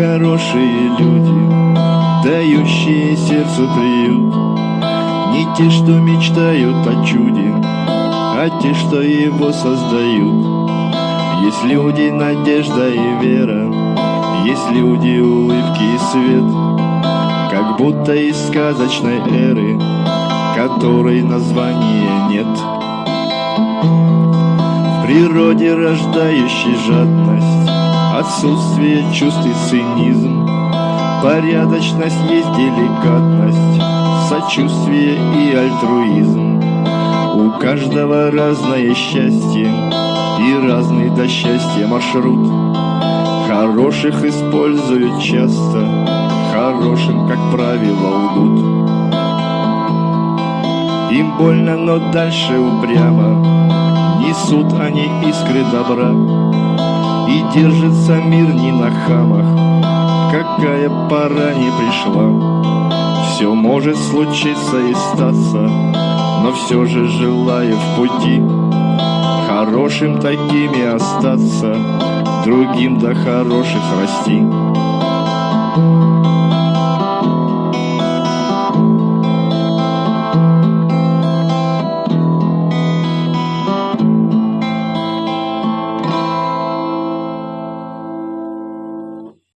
хорошие люди, дающие сердцу приют. Не те, что мечтают о чуде, а те, что его создают. Есть люди, надежда и вера, есть люди, улыбки и свет, как будто из сказочной эры, которой названия нет. В природе рождающей жадность, отсутствие чувств и цинизм, порядочность есть деликатность, сочувствие и альтруизм. У каждого разное счастье и разный до счастья маршрут. Хороших используют часто, хорошим, как правило, лгут. Им больно, но дальше упрямо Несут они искры добра держится мир не на хамах. Какая пора не пришла. Все может случиться и статься Но все же желаю в пути Хорошим такими остаться Другим до хороших расти